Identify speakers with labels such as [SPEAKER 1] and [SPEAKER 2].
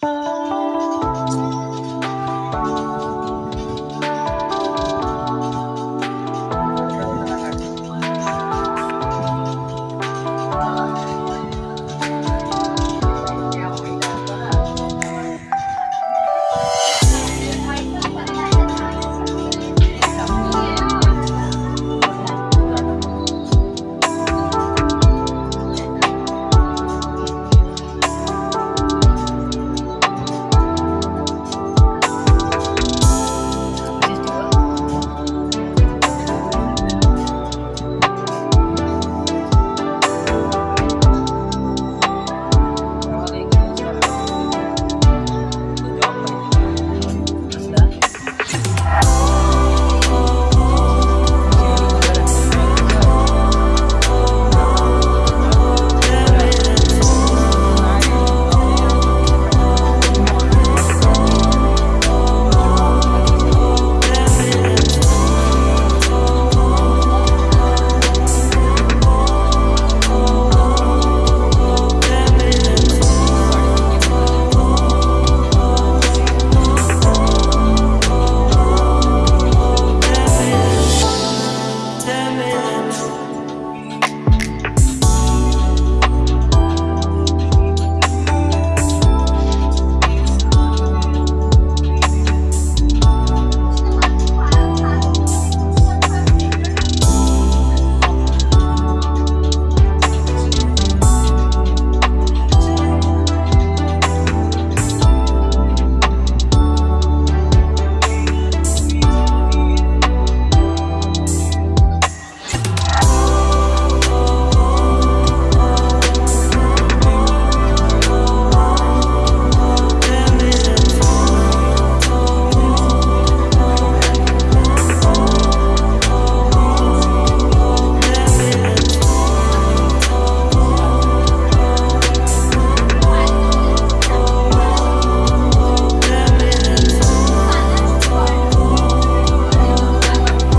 [SPEAKER 1] Bye.